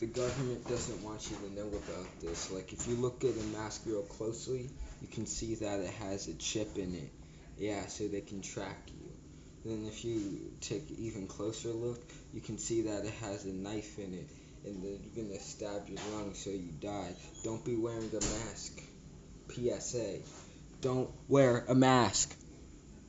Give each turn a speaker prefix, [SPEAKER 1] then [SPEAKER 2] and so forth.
[SPEAKER 1] the government doesn't want you to know about this. Like if you look at a mask real closely, you can see that it has a chip in it. Yeah, so they can track you. Then if you take even closer look, you can see that it has a knife in it and they're gonna stab your lung so you die. Don't be wearing a mask. PSA. Don't wear a mask.